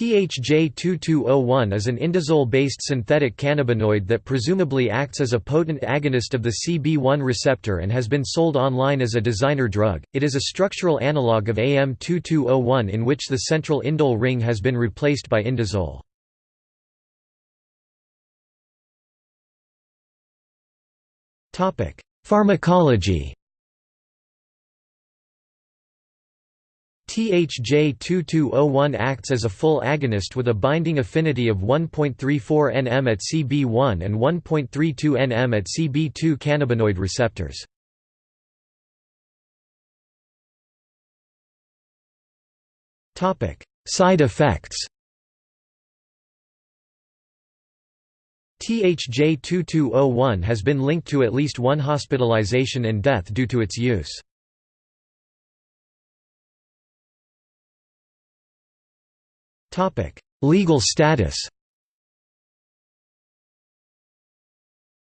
THJ-2201 is an indazole-based synthetic cannabinoid that presumably acts as a potent agonist of the CB1 receptor and has been sold online as a designer drug. It is a structural analog of AM2201 in which the central indole ring has been replaced by indazole. Topic: Pharmacology THJ2201 acts as a full agonist with a binding affinity of 1.34 nm at CB1 and 1.32 nm at CB2 cannabinoid receptors. Side effects THJ2201 has been linked to at least one hospitalization and death due to its use. Legal status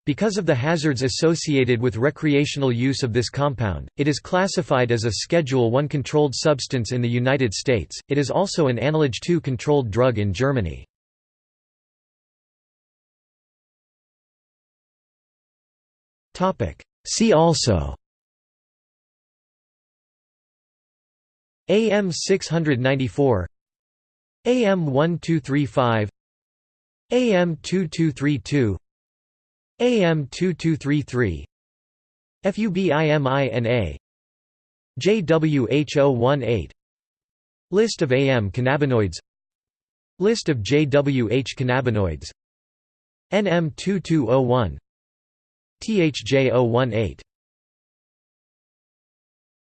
Because of the hazards associated with recreational use of this compound, it is classified as a Schedule I controlled substance in the United States. It is also an Anlage II controlled drug in Germany. Topic: See also AM 694 AM 1235 AM 2232 AM 2233 FUBIMINA JWH018 List of AM cannabinoids List of JWH cannabinoids NM2201 THJ018